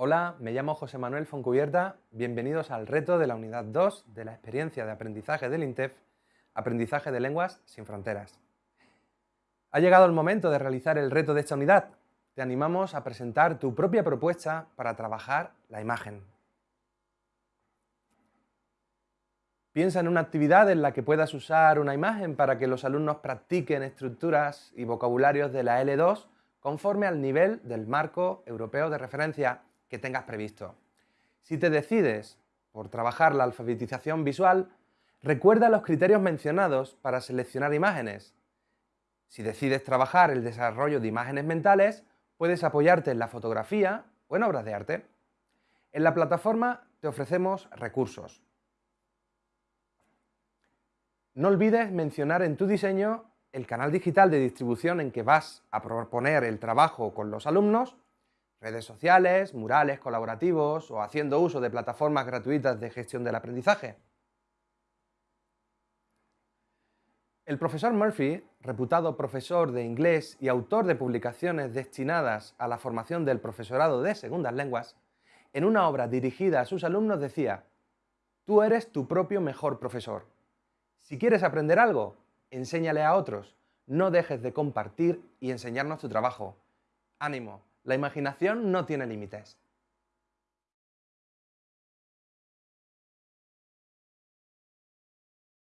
Hola, me llamo José Manuel Foncubierta, bienvenidos al reto de la unidad 2 de la experiencia de aprendizaje del INTEF, Aprendizaje de Lenguas sin Fronteras. Ha llegado el momento de realizar el reto de esta unidad. Te animamos a presentar tu propia propuesta para trabajar la imagen. Piensa en una actividad en la que puedas usar una imagen para que los alumnos practiquen estructuras y vocabularios de la L2 conforme al nivel del marco europeo de referencia que tengas previsto. Si te decides por trabajar la alfabetización visual, recuerda los criterios mencionados para seleccionar imágenes. Si decides trabajar el desarrollo de imágenes mentales, puedes apoyarte en la fotografía o en obras de arte. En la plataforma te ofrecemos recursos. No olvides mencionar en tu diseño el canal digital de distribución en que vas a proponer el trabajo con los alumnos redes sociales, murales colaborativos o haciendo uso de plataformas gratuitas de gestión del aprendizaje. El profesor Murphy, reputado profesor de inglés y autor de publicaciones destinadas a la formación del profesorado de segundas lenguas, en una obra dirigida a sus alumnos decía, tú eres tu propio mejor profesor. Si quieres aprender algo, enséñale a otros, no dejes de compartir y enseñarnos tu trabajo. ¡Ánimo! La imaginación no tiene límites.